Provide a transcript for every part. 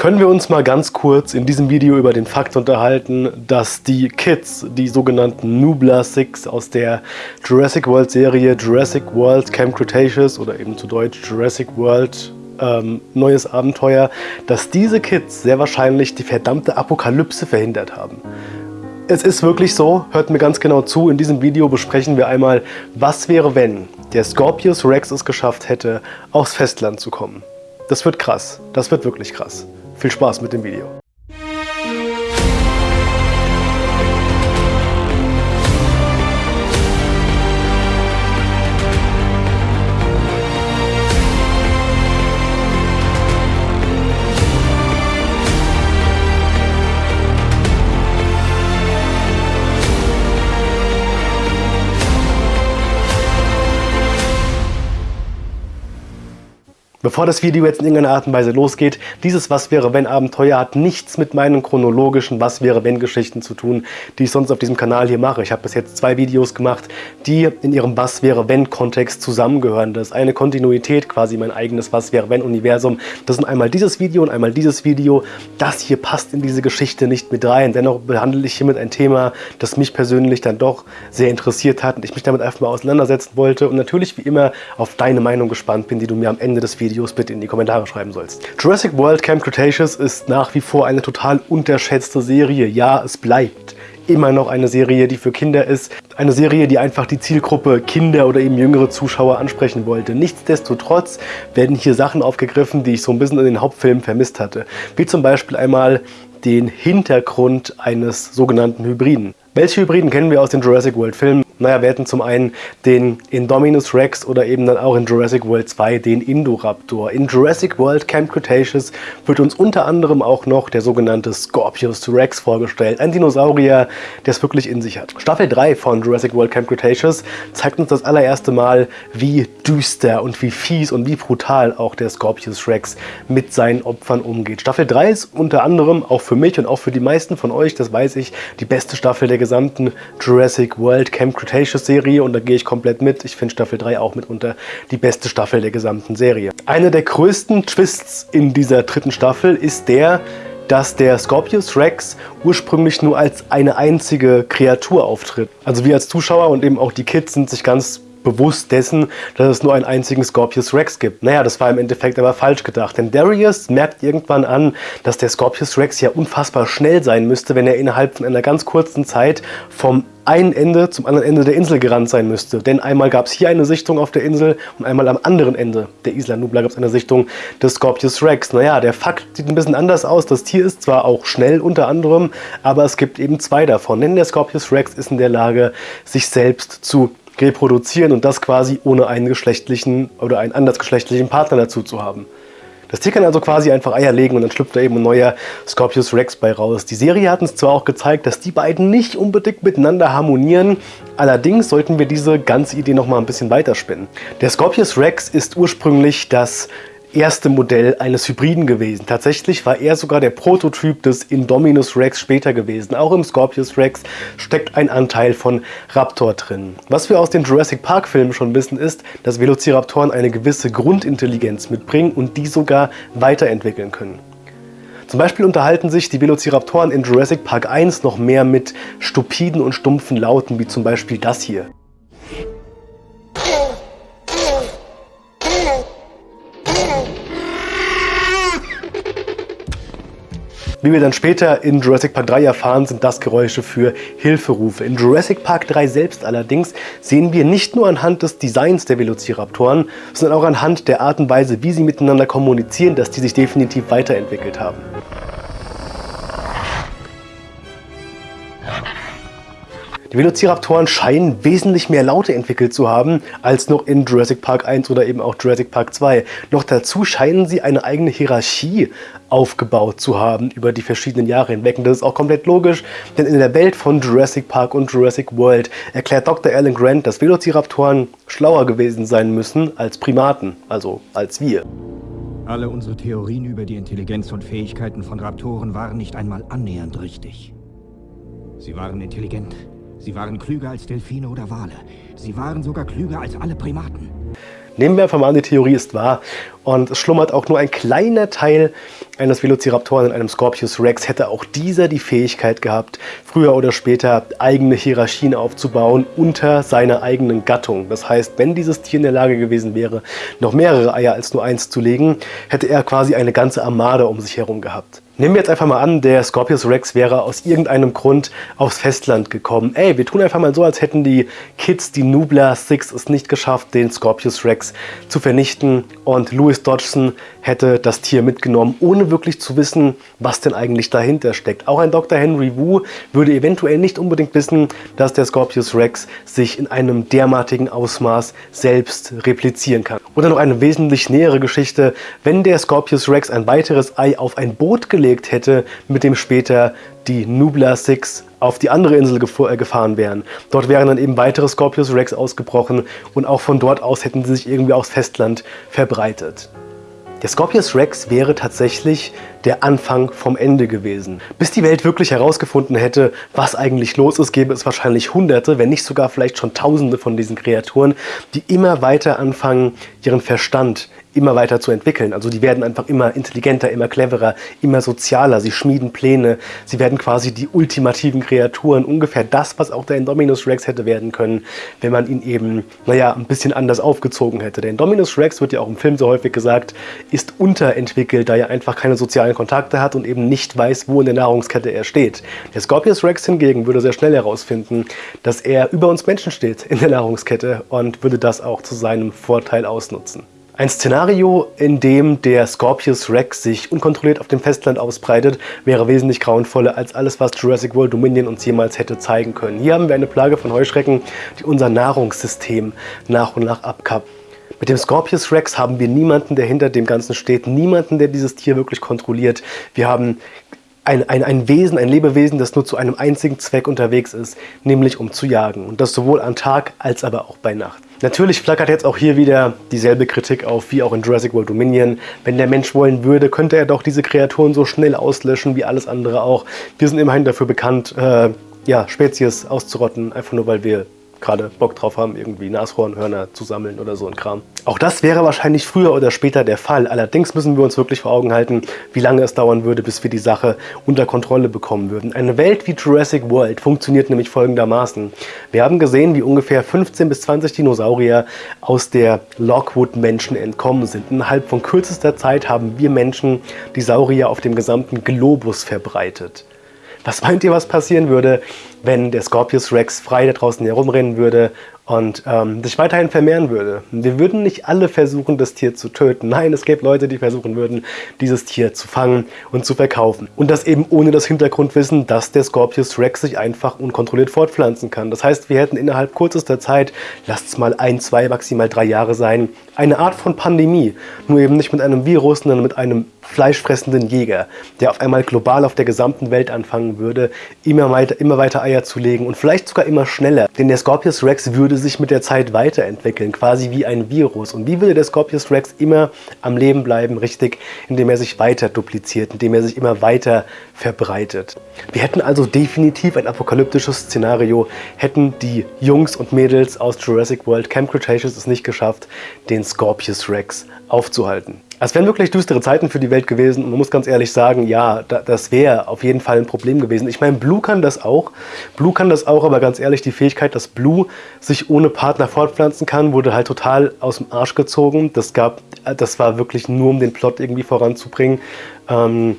können wir uns mal ganz kurz in diesem Video über den Fakt unterhalten, dass die Kids, die sogenannten Nubla Six aus der Jurassic World Serie Jurassic World Camp Cretaceous oder eben zu Deutsch Jurassic World ähm, Neues Abenteuer, dass diese Kids sehr wahrscheinlich die verdammte Apokalypse verhindert haben. Es ist wirklich so, hört mir ganz genau zu, in diesem Video besprechen wir einmal, was wäre, wenn der Scorpius Rex es geschafft hätte, aufs Festland zu kommen. Das wird krass, das wird wirklich krass. Viel Spaß mit dem Video. Bevor das Video jetzt in irgendeiner Art und Weise losgeht, dieses Was wäre wenn Abenteuer hat nichts mit meinen chronologischen Was wäre wenn Geschichten zu tun, die ich sonst auf diesem Kanal hier mache. Ich habe bis jetzt zwei Videos gemacht, die in ihrem Was wäre wenn Kontext zusammengehören. Das ist eine Kontinuität, quasi mein eigenes Was wäre wenn Universum. Das sind einmal dieses Video und einmal dieses Video. Das hier passt in diese Geschichte nicht mit rein. Dennoch behandle ich hiermit ein Thema, das mich persönlich dann doch sehr interessiert hat und ich mich damit einfach mal auseinandersetzen wollte und natürlich wie immer auf deine Meinung gespannt bin, die du mir am Ende des Videos Videos bitte in die Kommentare schreiben sollst. Jurassic World Camp Cretaceous ist nach wie vor eine total unterschätzte Serie. Ja, es bleibt immer noch eine Serie, die für Kinder ist. Eine Serie, die einfach die Zielgruppe Kinder oder eben jüngere Zuschauer ansprechen wollte. Nichtsdestotrotz werden hier Sachen aufgegriffen, die ich so ein bisschen in den Hauptfilmen vermisst hatte. Wie zum Beispiel einmal den Hintergrund eines sogenannten Hybriden. Welche Hybriden kennen wir aus den Jurassic World Filmen? Naja, wir hätten zum einen den Indominus Rex oder eben dann auch in Jurassic World 2 den Indoraptor. In Jurassic World Camp Cretaceous wird uns unter anderem auch noch der sogenannte Scorpius Rex vorgestellt. Ein Dinosaurier, der es wirklich in sich hat. Staffel 3 von Jurassic World Camp Cretaceous zeigt uns das allererste Mal, wie düster und wie fies und wie brutal auch der Scorpius Rex mit seinen Opfern umgeht. Staffel 3 ist unter anderem auch für mich und auch für die meisten von euch, das weiß ich, die beste Staffel der gesamten Jurassic World Camp Cretaceous Cretaceous-Serie und da gehe ich komplett mit. Ich finde Staffel 3 auch mitunter die beste Staffel der gesamten Serie. Einer der größten Twists in dieser dritten Staffel ist der, dass der Scorpius Rex ursprünglich nur als eine einzige Kreatur auftritt. Also wir als Zuschauer und eben auch die Kids sind sich ganz bewusst dessen, dass es nur einen einzigen Scorpius Rex gibt. Naja, das war im Endeffekt aber falsch gedacht, denn Darius merkt irgendwann an, dass der Scorpius Rex ja unfassbar schnell sein müsste, wenn er innerhalb von einer ganz kurzen Zeit vom einen Ende zum anderen Ende der Insel gerannt sein müsste. Denn einmal gab es hier eine Sichtung auf der Insel und einmal am anderen Ende der Isla Nubla gab es eine Sichtung des Scorpius Rex. Naja, der Fakt sieht ein bisschen anders aus. Das Tier ist zwar auch schnell unter anderem, aber es gibt eben zwei davon. Denn der Scorpius Rex ist in der Lage, sich selbst zu reproduzieren und das quasi ohne einen geschlechtlichen oder einen andersgeschlechtlichen Partner dazu zu haben. Das Tier kann also quasi einfach Eier legen und dann schlüpft da eben ein neuer Scorpius Rex bei raus. Die Serie hat uns zwar auch gezeigt, dass die beiden nicht unbedingt miteinander harmonieren, allerdings sollten wir diese ganze Idee noch mal ein bisschen weiterspinnen. Der Scorpius Rex ist ursprünglich das erste Modell eines Hybriden gewesen. Tatsächlich war er sogar der Prototyp des Indominus Rex später gewesen. Auch im Scorpius Rex steckt ein Anteil von Raptor drin. Was wir aus den Jurassic Park Filmen schon wissen ist, dass Velociraptoren eine gewisse Grundintelligenz mitbringen und die sogar weiterentwickeln können. Zum Beispiel unterhalten sich die Velociraptoren in Jurassic Park 1 noch mehr mit stupiden und stumpfen Lauten, wie zum Beispiel das hier. Wie wir dann später in Jurassic Park 3 erfahren, sind das Geräusche für Hilferufe. In Jurassic Park 3 selbst allerdings sehen wir nicht nur anhand des Designs der Velociraptoren, sondern auch anhand der Art und Weise, wie sie miteinander kommunizieren, dass die sich definitiv weiterentwickelt haben. Die Velociraptoren scheinen wesentlich mehr Laute entwickelt zu haben, als noch in Jurassic Park 1 oder eben auch Jurassic Park 2. Noch dazu scheinen sie eine eigene Hierarchie aufgebaut zu haben über die verschiedenen Jahre hinweg. Und das ist auch komplett logisch, denn in der Welt von Jurassic Park und Jurassic World erklärt Dr. Alan Grant, dass Velociraptoren schlauer gewesen sein müssen als Primaten, also als wir. Alle unsere Theorien über die Intelligenz und Fähigkeiten von Raptoren waren nicht einmal annähernd richtig. Sie waren intelligent, Sie waren klüger als Delfine oder Wale. Sie waren sogar klüger als alle Primaten. Nehmen wir einfach mal an, die Theorie ist wahr und es schlummert auch nur ein kleiner Teil eines Velociraptoren und einem Scorpius Rex hätte auch dieser die Fähigkeit gehabt, früher oder später eigene Hierarchien aufzubauen unter seiner eigenen Gattung. Das heißt, wenn dieses Tier in der Lage gewesen wäre, noch mehrere Eier als nur eins zu legen, hätte er quasi eine ganze Armada um sich herum gehabt. Nehmen wir jetzt einfach mal an, der Scorpius Rex wäre aus irgendeinem Grund aufs Festland gekommen. Ey, wir tun einfach mal so, als hätten die Kids, die Nubla Six, es nicht geschafft, den Scorpius Rex zu vernichten. Und Louis Dodgson hätte das Tier mitgenommen, ohne wirklich zu wissen, was denn eigentlich dahinter steckt. Auch ein Dr. Henry Wu würde eventuell nicht unbedingt wissen, dass der Scorpius Rex sich in einem derartigen Ausmaß selbst replizieren kann. Oder noch eine wesentlich nähere Geschichte, wenn der Scorpius Rex ein weiteres Ei auf ein Boot gelegt gelegt hätte, mit dem später die Nubla Six auf die andere Insel äh, gefahren wären. Dort wären dann eben weitere Scorpius Rex ausgebrochen und auch von dort aus hätten sie sich irgendwie aufs Festland verbreitet. Der Scorpius Rex wäre tatsächlich der Anfang vom Ende gewesen. Bis die Welt wirklich herausgefunden hätte, was eigentlich los ist, gäbe es wahrscheinlich hunderte, wenn nicht sogar vielleicht schon tausende von diesen Kreaturen, die immer weiter anfangen, ihren Verstand immer weiter zu entwickeln. Also die werden einfach immer intelligenter, immer cleverer, immer sozialer. Sie schmieden Pläne. Sie werden quasi die ultimativen Kreaturen. Ungefähr das, was auch der Indominus Rex hätte werden können, wenn man ihn eben, naja, ein bisschen anders aufgezogen hätte. Der Indominus Rex, wird ja auch im Film so häufig gesagt, ist unterentwickelt, da er einfach keine sozialen Kontakte hat und eben nicht weiß, wo in der Nahrungskette er steht. Der Scorpius Rex hingegen würde sehr schnell herausfinden, dass er über uns Menschen steht in der Nahrungskette und würde das auch zu seinem Vorteil ausnutzen. Ein Szenario, in dem der Scorpius Rex sich unkontrolliert auf dem Festland ausbreitet, wäre wesentlich grauenvoller als alles, was Jurassic World Dominion uns jemals hätte zeigen können. Hier haben wir eine Plage von Heuschrecken, die unser Nahrungssystem nach und nach abkappt. Mit dem Scorpius Rex haben wir niemanden, der hinter dem Ganzen steht, niemanden, der dieses Tier wirklich kontrolliert. Wir haben ein, ein, ein Wesen, ein Lebewesen, das nur zu einem einzigen Zweck unterwegs ist, nämlich um zu jagen. Und das sowohl am Tag als aber auch bei Nacht. Natürlich flackert jetzt auch hier wieder dieselbe Kritik auf wie auch in Jurassic World Dominion. Wenn der Mensch wollen würde, könnte er doch diese Kreaturen so schnell auslöschen wie alles andere auch. Wir sind immerhin dafür bekannt, äh, ja, Spezies auszurotten, einfach nur weil wir gerade Bock drauf haben, irgendwie Nashornhörner zu sammeln oder so ein Kram. Auch das wäre wahrscheinlich früher oder später der Fall. Allerdings müssen wir uns wirklich vor Augen halten, wie lange es dauern würde, bis wir die Sache unter Kontrolle bekommen würden. Eine Welt wie Jurassic World funktioniert nämlich folgendermaßen. Wir haben gesehen, wie ungefähr 15 bis 20 Dinosaurier aus der Lockwood-Menschen entkommen sind. Innerhalb von kürzester Zeit haben wir Menschen die Saurier auf dem gesamten Globus verbreitet. Was meint ihr, was passieren würde, wenn der Scorpius Rex frei da draußen herumrennen würde und ähm, sich weiterhin vermehren würde. Wir würden nicht alle versuchen, das Tier zu töten. Nein, es gäbe Leute, die versuchen würden, dieses Tier zu fangen und zu verkaufen. Und das eben ohne das Hintergrundwissen, dass der Scorpius Rex sich einfach unkontrolliert fortpflanzen kann. Das heißt, wir hätten innerhalb kürzester Zeit, lasst es mal ein, zwei, maximal drei Jahre sein, eine Art von Pandemie. Nur eben nicht mit einem Virus, sondern mit einem fleischfressenden Jäger, der auf einmal global auf der gesamten Welt anfangen würde, immer weiter, immer weiter Eier zu legen und vielleicht sogar immer schneller. Denn der Scorpius Rex würde sich mit der Zeit weiterentwickeln, quasi wie ein Virus. Und wie würde der Scorpius Rex immer am Leben bleiben, richtig, indem er sich weiter dupliziert, indem er sich immer weiter verbreitet. Wir hätten also definitiv ein apokalyptisches Szenario, hätten die Jungs und Mädels aus Jurassic World Camp Cretaceous es nicht geschafft, den Scorpius Rex aufzuhalten. Es wären wirklich düstere Zeiten für die Welt gewesen und man muss ganz ehrlich sagen, ja, das wäre auf jeden Fall ein Problem gewesen. Ich meine, Blue kann das auch. Blue kann das auch, aber ganz ehrlich, die Fähigkeit, dass Blue sich ohne Partner fortpflanzen kann, wurde halt total aus dem Arsch gezogen. Das, gab, das war wirklich nur, um den Plot irgendwie voranzubringen. Ähm,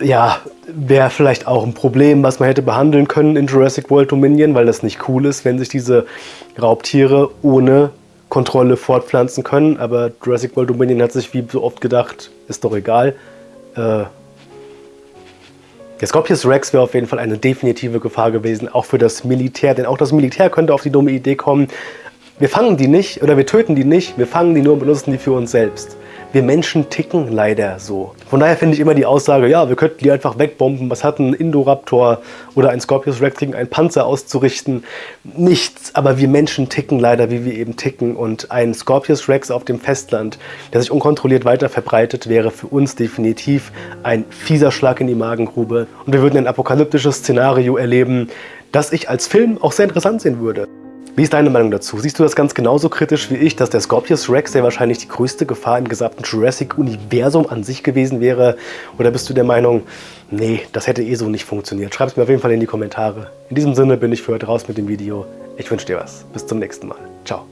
ja, wäre vielleicht auch ein Problem, was man hätte behandeln können in Jurassic World Dominion, weil das nicht cool ist, wenn sich diese Raubtiere ohne Kontrolle fortpflanzen können, aber Jurassic World Dominion hat sich wie so oft gedacht, ist doch egal. Äh, der Scorpius Rex wäre auf jeden Fall eine definitive Gefahr gewesen, auch für das Militär, denn auch das Militär könnte auf die dumme Idee kommen, wir fangen die nicht oder wir töten die nicht, wir fangen die nur und benutzen die für uns selbst. Wir Menschen ticken leider so. Von daher finde ich immer die Aussage, ja, wir könnten die einfach wegbomben. Was hat ein Indoraptor oder ein Scorpius Rex gegen einen Panzer auszurichten? Nichts. Aber wir Menschen ticken leider, wie wir eben ticken. Und ein Scorpius Rex auf dem Festland, der sich unkontrolliert weiter verbreitet, wäre für uns definitiv ein fieser Schlag in die Magengrube. Und wir würden ein apokalyptisches Szenario erleben, das ich als Film auch sehr interessant sehen würde. Wie ist deine Meinung dazu? Siehst du das ganz genauso kritisch wie ich, dass der Scorpius Rex, der wahrscheinlich die größte Gefahr im gesamten Jurassic-Universum an sich gewesen wäre? Oder bist du der Meinung, nee, das hätte eh so nicht funktioniert? Schreib es mir auf jeden Fall in die Kommentare. In diesem Sinne bin ich für heute raus mit dem Video. Ich wünsche dir was. Bis zum nächsten Mal. Ciao.